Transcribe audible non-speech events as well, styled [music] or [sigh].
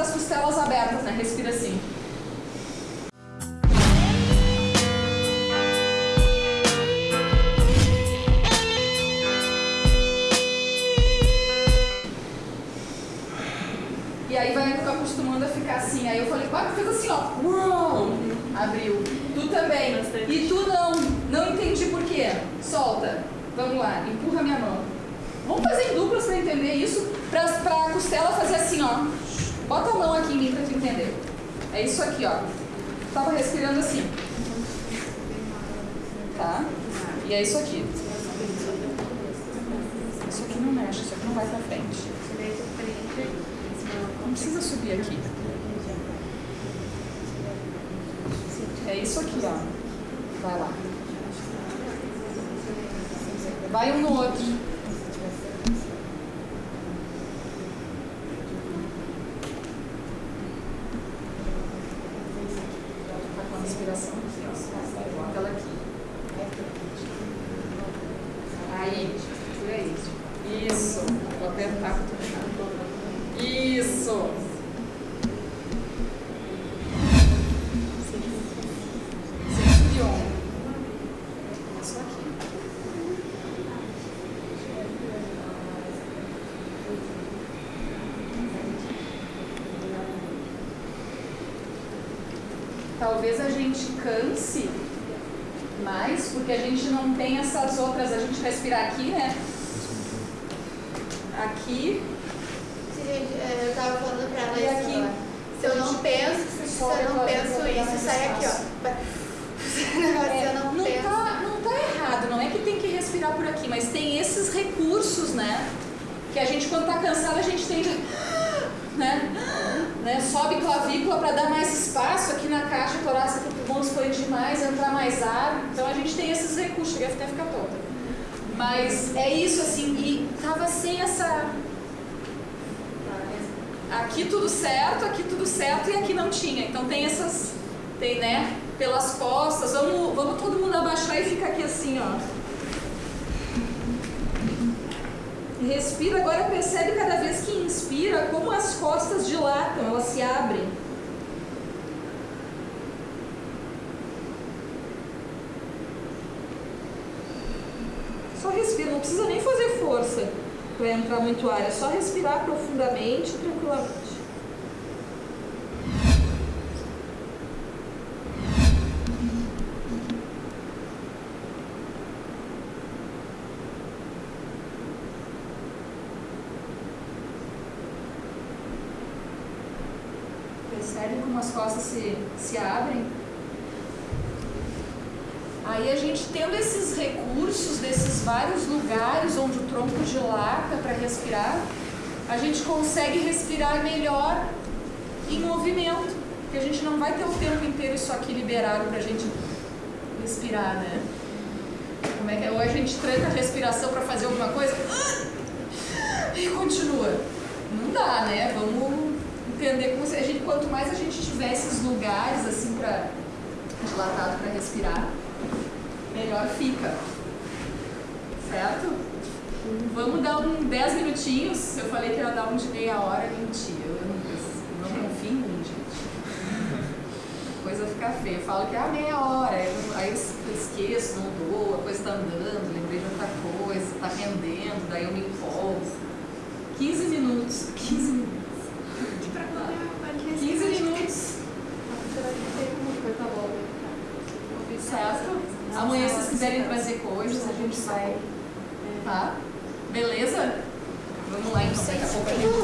das costelas abertas, né? Respira assim. E aí vai acostumando a ficar assim. Aí eu falei, vai, fez assim, ó. Uou! Abriu. Tu também. E tu não. Não entendi por quê. Solta. Vamos lá, empurra minha mão. Vamos fazer em duplas para entender isso. Pra, pra costela fazer assim, ó. Bota a mão aqui em mim pra tu entender. É isso aqui, ó. Tava respirando assim. Tá? E é isso aqui. Isso aqui não mexe, isso aqui não vai pra frente. Não precisa subir aqui. É isso aqui, ó. Vai lá. Vai um no outro. Tá respiração aqui, ó. Bota ela aqui. Aí, por. Isso. Vou apertar tu achar. Isso. Centro de ombro. Isso aqui. Talvez a gente canse mais, porque a gente não tem essas outras, a gente respirar aqui, né? Aqui, Sim, é, eu tava falando pra ela E isso aqui? agora. Se eu não penso, se eu não penso isso, sai aqui, ó. [laughs] Se eu não, não, penso. tá, não tá errado, não é que tem que respirar por aqui, mas tem esses recursos, né? Que a gente, quando tá cansado, a gente tende a. [gasps] Né? Sobe clavícula para dar mais espaço aqui na caixa torácica para o pulmão expandir mais, entrar mais ar. Então a gente tem esses recursos, cheguei até ficar tonta. Mas é isso, assim, e tava sem essa. Aqui tudo certo, aqui tudo certo e aqui não tinha. Então tem essas. Tem, né? Pelas costas. Vamos, vamos todo mundo abaixar e ficar aqui assim, ó. Respira, agora percebe cada vez que inspira como as costas dilatam, elas se abrem. Só respira, não precisa nem fazer força para entrar muito ar, é só respirar profundamente, tranquilamente. Percebe como as costas se, se abrem? Aí a gente tendo esses recursos desses vários lugares onde o tronco dilata para respirar, a gente consegue respirar melhor em movimento, porque a gente não vai ter o tempo inteiro isso aqui liberado para a gente respirar, né? Como é que é? Ou a gente tranca a respiração para fazer alguma coisa e continua. Não dá, né? Vamos entender como se a gente, quanto mais a gente tiver esses lugares assim para dilatado para respirar, melhor fica. Certo? Vamos dar um 10 minutinhos. Eu falei que ia dar um de meia hora, mentira. Eu não, não confio em mim, gente. A coisa fica feia. Eu falo que é a meia hora, eu, aí eu esqueço, não dou, a coisa tá andando, lembrei de outra coisa, tá rendendo, daí eu me empolgo. 15 minutos. 15 minutos. 15 minutos. Tá bom. Certo? Amanhã, se vocês quiserem trazer coisas, a gente vai. Tá? Beleza? Vamos lá então, daqui a pouco a gente